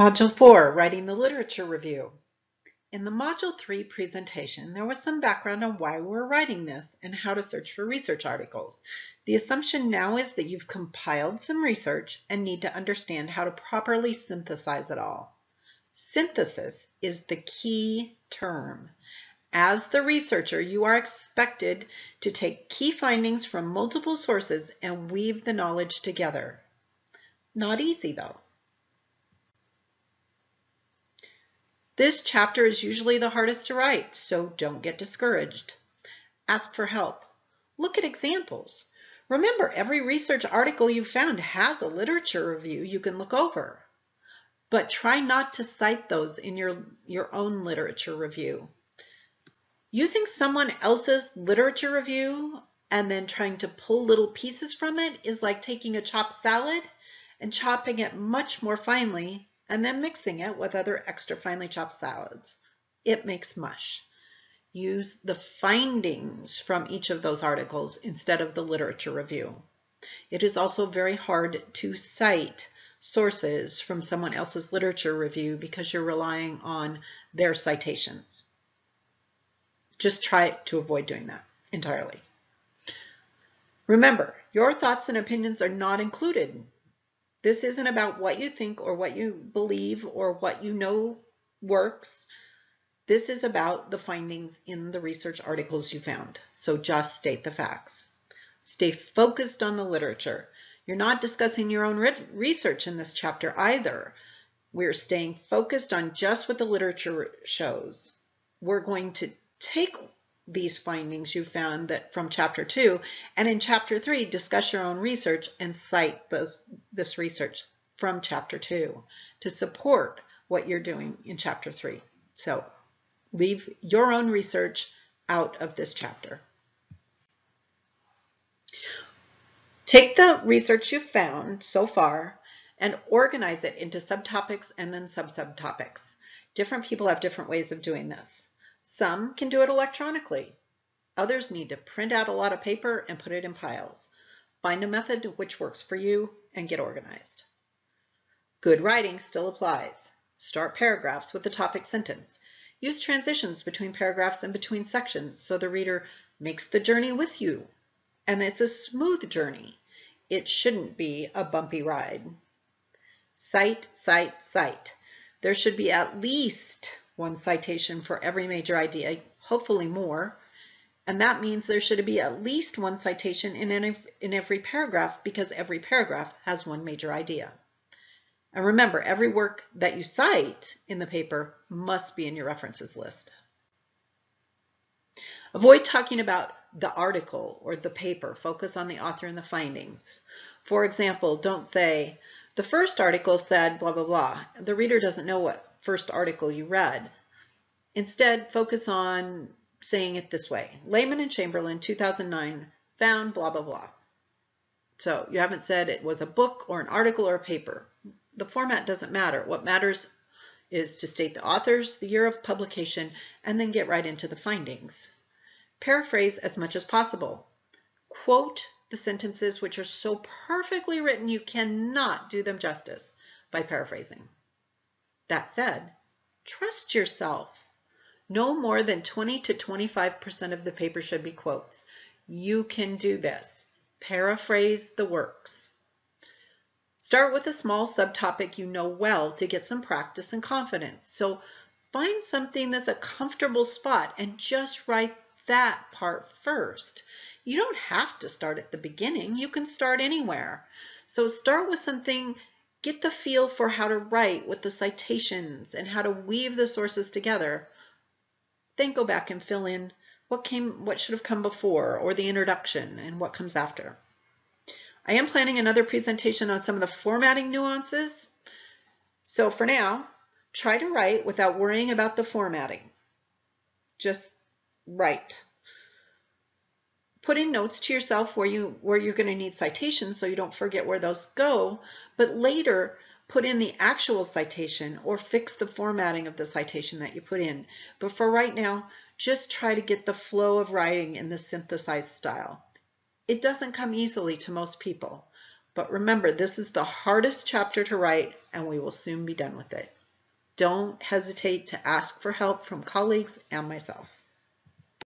Module 4, Writing the Literature Review. In the Module 3 presentation, there was some background on why we're writing this and how to search for research articles. The assumption now is that you've compiled some research and need to understand how to properly synthesize it all. Synthesis is the key term. As the researcher, you are expected to take key findings from multiple sources and weave the knowledge together. Not easy though. This chapter is usually the hardest to write, so don't get discouraged. Ask for help. Look at examples. Remember, every research article you found has a literature review you can look over. But try not to cite those in your, your own literature review. Using someone else's literature review and then trying to pull little pieces from it is like taking a chopped salad and chopping it much more finely and then mixing it with other extra finely chopped salads. It makes mush. Use the findings from each of those articles instead of the literature review. It is also very hard to cite sources from someone else's literature review because you're relying on their citations. Just try to avoid doing that entirely. Remember, your thoughts and opinions are not included this isn't about what you think or what you believe or what you know works. This is about the findings in the research articles you found. So just state the facts. Stay focused on the literature. You're not discussing your own research in this chapter either. We're staying focused on just what the literature shows. We're going to take these findings you found that from chapter two. And in chapter three, discuss your own research and cite those, this research from chapter two to support what you're doing in chapter three. So leave your own research out of this chapter. Take the research you've found so far and organize it into subtopics and then sub-subtopics. Different people have different ways of doing this. Some can do it electronically. Others need to print out a lot of paper and put it in piles. Find a method which works for you and get organized. Good writing still applies. Start paragraphs with the topic sentence. Use transitions between paragraphs and between sections so the reader makes the journey with you. And it's a smooth journey. It shouldn't be a bumpy ride. Cite, cite, cite. There should be at least one citation for every major idea, hopefully more. And that means there should be at least one citation in, any, in every paragraph because every paragraph has one major idea. And remember, every work that you cite in the paper must be in your references list. Avoid talking about the article or the paper. Focus on the author and the findings. For example, don't say, the first article said blah, blah, blah. The reader doesn't know what first article you read. Instead, focus on saying it this way. Lehman and Chamberlain, 2009, found blah, blah, blah. So you haven't said it was a book or an article or a paper. The format doesn't matter. What matters is to state the authors, the year of publication, and then get right into the findings. Paraphrase as much as possible. Quote the sentences which are so perfectly written you cannot do them justice by paraphrasing. That said, trust yourself. No more than 20 to 25% of the paper should be quotes. You can do this. Paraphrase the works. Start with a small subtopic you know well to get some practice and confidence. So find something that's a comfortable spot and just write that part first. You don't have to start at the beginning. You can start anywhere. So start with something Get the feel for how to write with the citations and how to weave the sources together. Then go back and fill in what came, what should have come before, or the introduction, and what comes after. I am planning another presentation on some of the formatting nuances. So for now, try to write without worrying about the formatting. Just write put in notes to yourself where you where you're going to need citations so you don't forget where those go but later put in the actual citation or fix the formatting of the citation that you put in but for right now just try to get the flow of writing in the synthesized style it doesn't come easily to most people But remember, this is the hardest chapter to write and we will soon be done with it. Don't hesitate to ask for help from colleagues and myself.